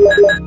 Yeah.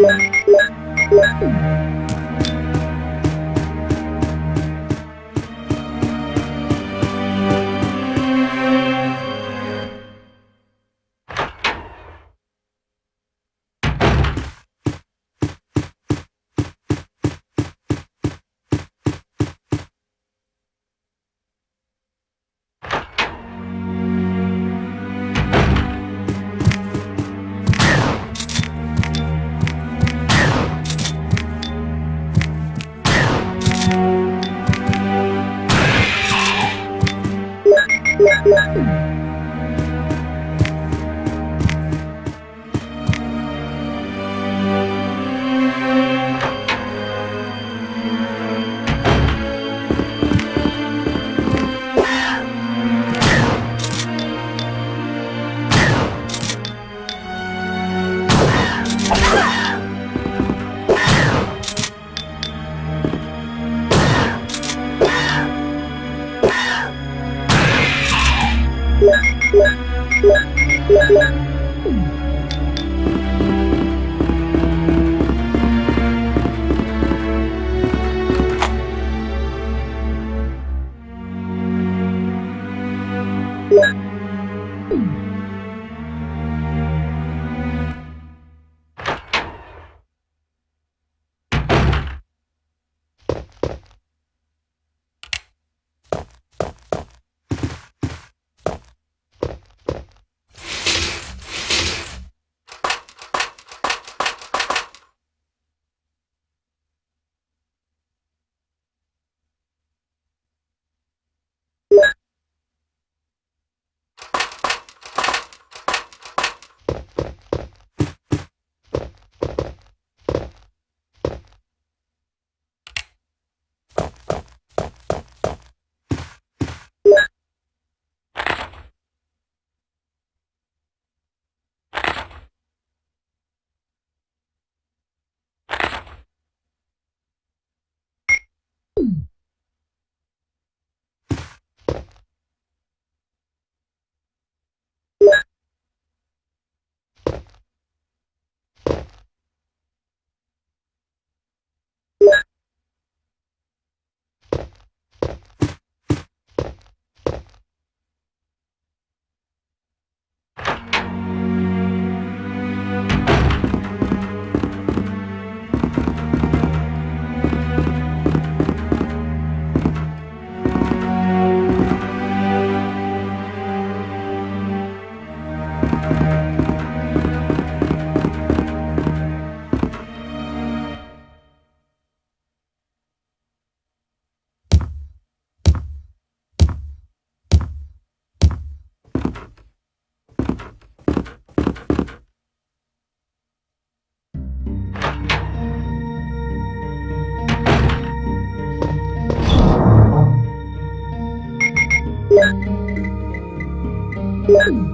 Yeah. What?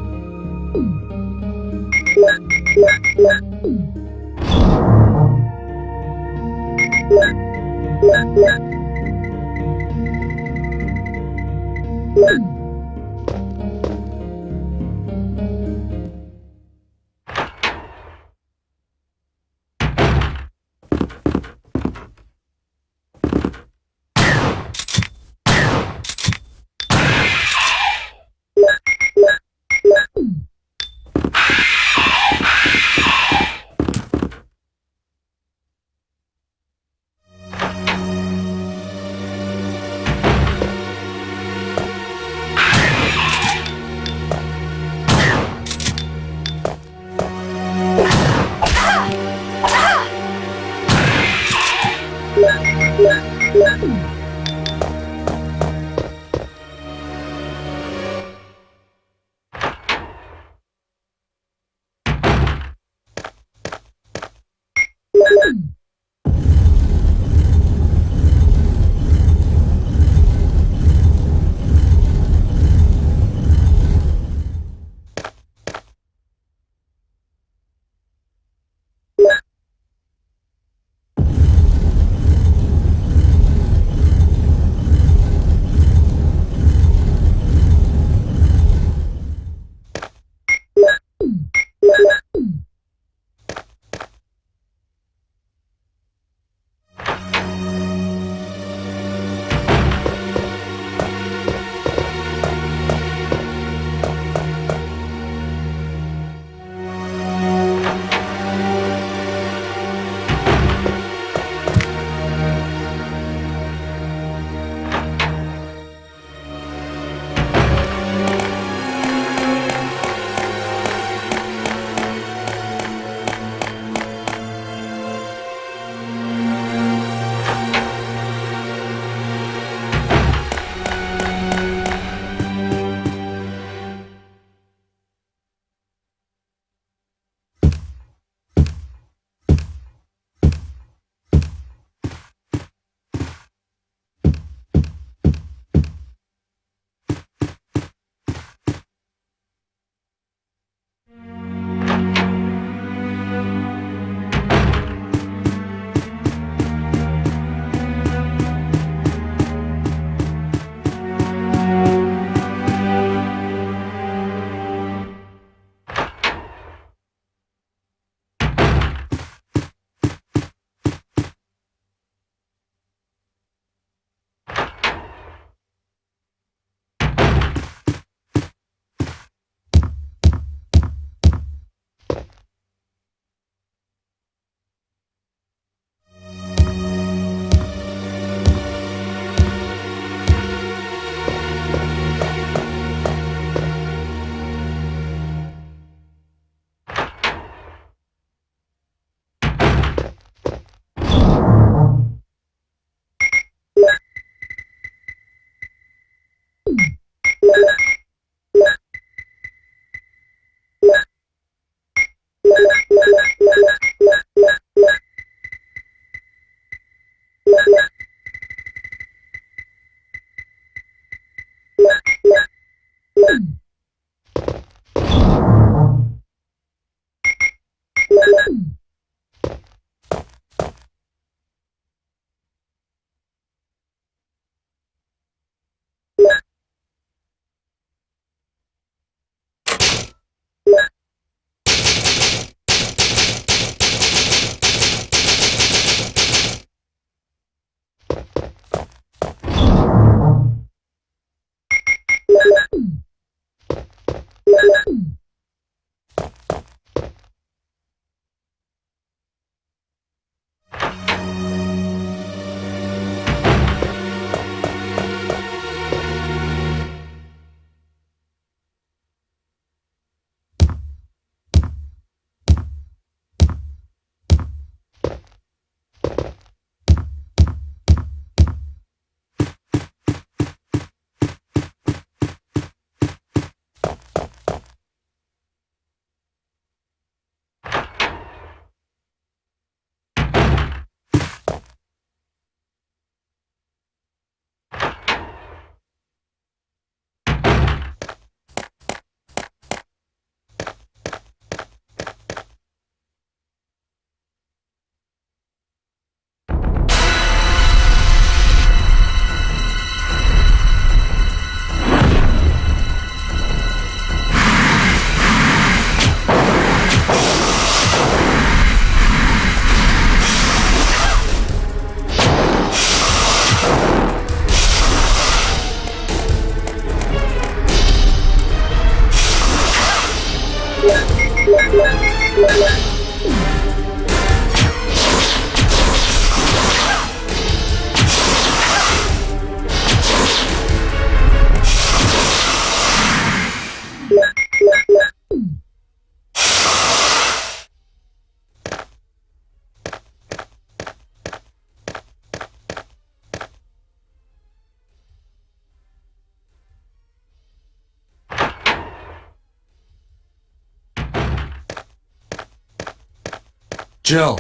Jill,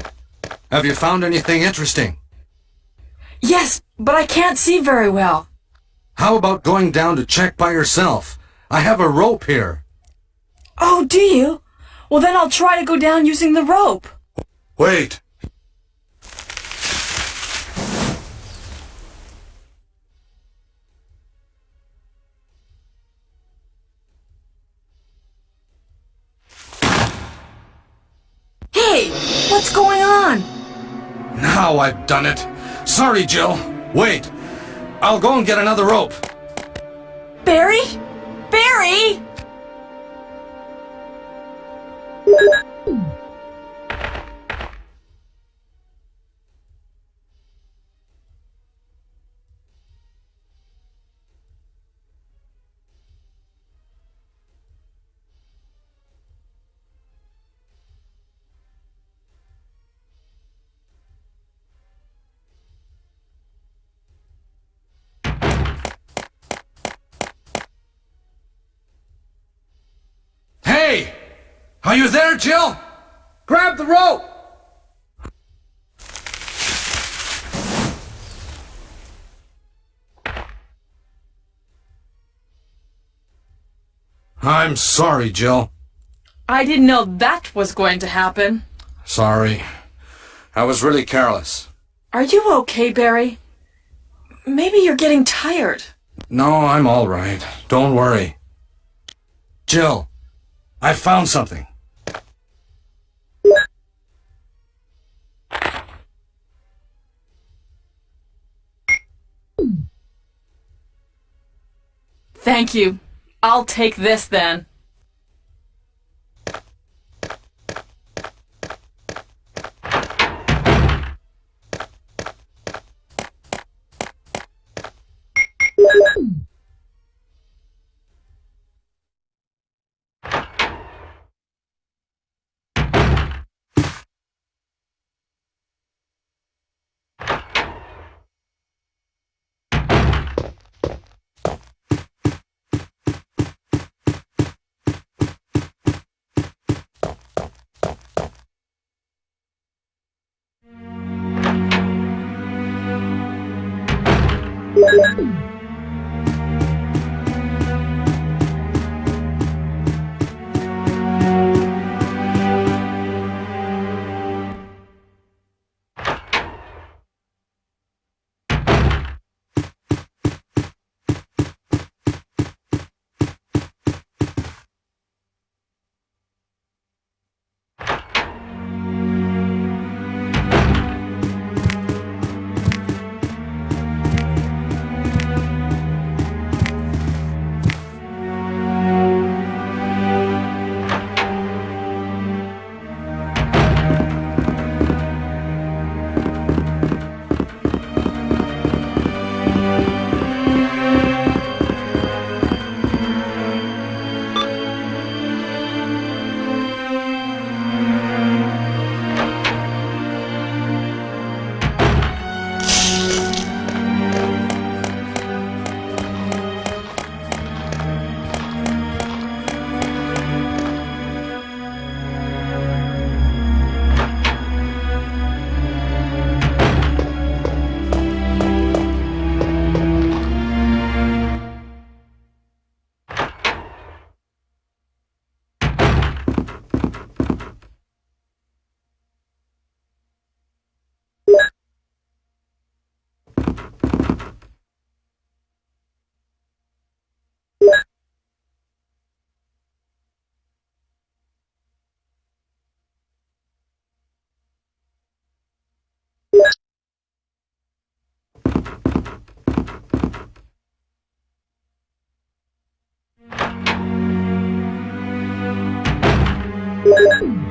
have you found anything interesting? Yes, but I can't see very well. How about going down to check by yourself? I have a rope here. Oh, do you? Well, then I'll try to go down using the rope. Wait. Now I've done it. Sorry, Jill. Wait. I'll go and get another rope. Barry? Barry! Jill? Grab the rope! I'm sorry, Jill. I didn't know that was going to happen. Sorry. I was really careless. Are you okay, Barry? Maybe you're getting tired. No, I'm all right. Don't worry. Jill, I found something. Thank you. I'll take this then. Thank.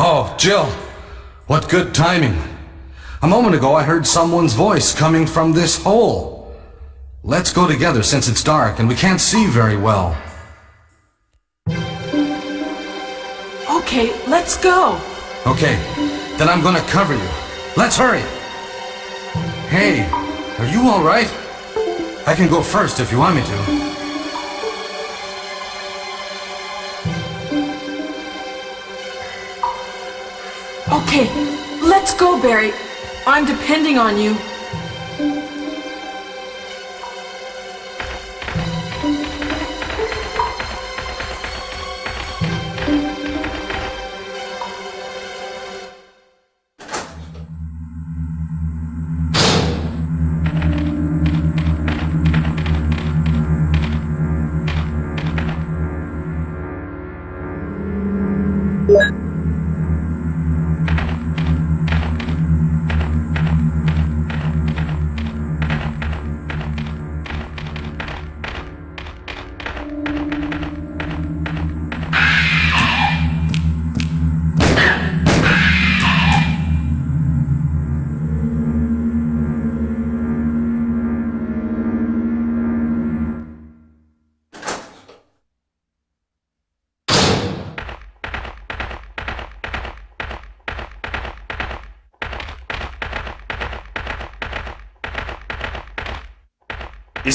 Oh, Jill. What good timing. A moment ago I heard someone's voice coming from this hole. Let's go together since it's dark and we can't see very well. Okay, let's go. Okay, then I'm gonna cover you. Let's hurry. Hey, are you alright? I can go first if you want me to. Okay, let's go, Barry. I'm depending on you.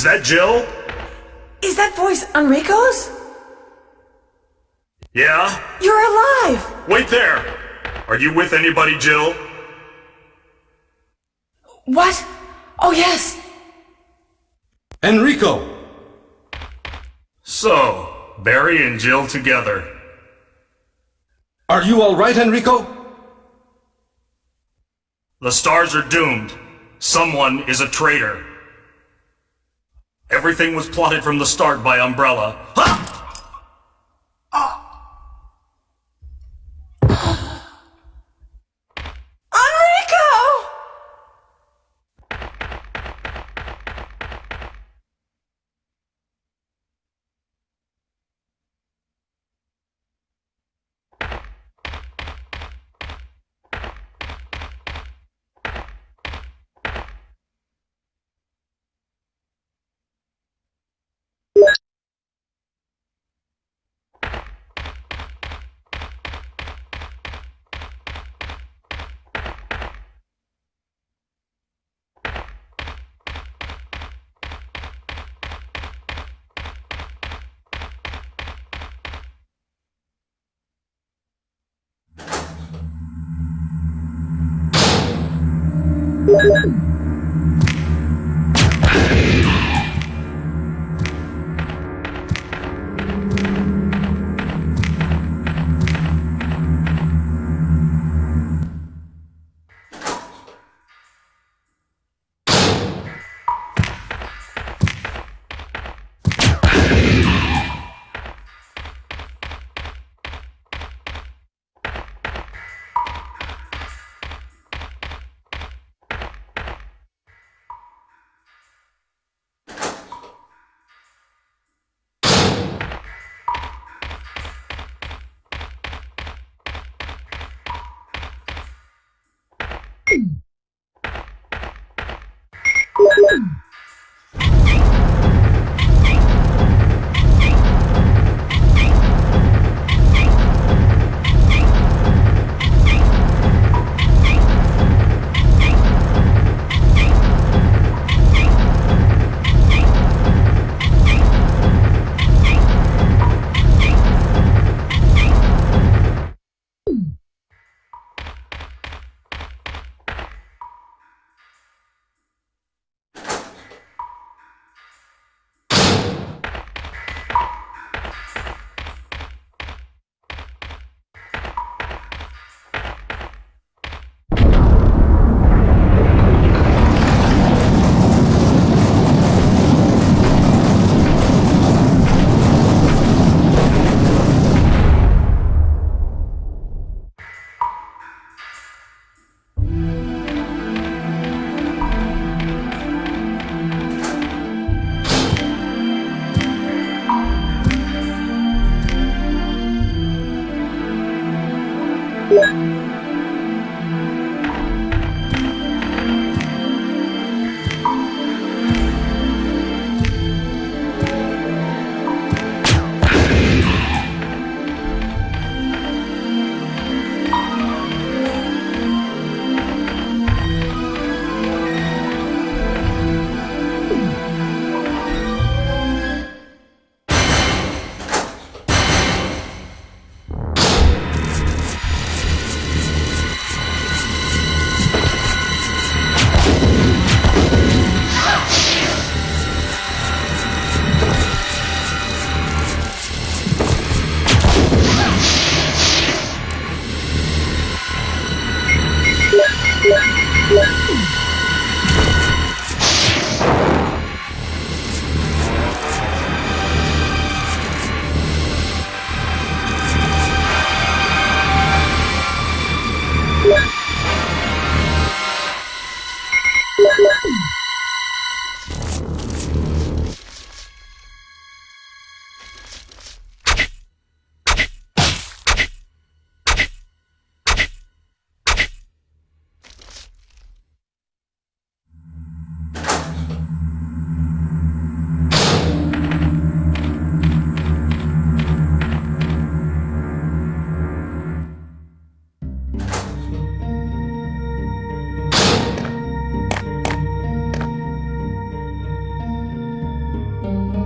Is that Jill? Is that voice Enrico's? Yeah? You're alive! Wait there! Are you with anybody, Jill? What? Oh, yes. Enrico! So, Barry and Jill together. Are you alright, Enrico? The S.T.A.R.S. are doomed. Someone is a traitor. Everything was plotted from the start by Umbrella.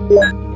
Yeah.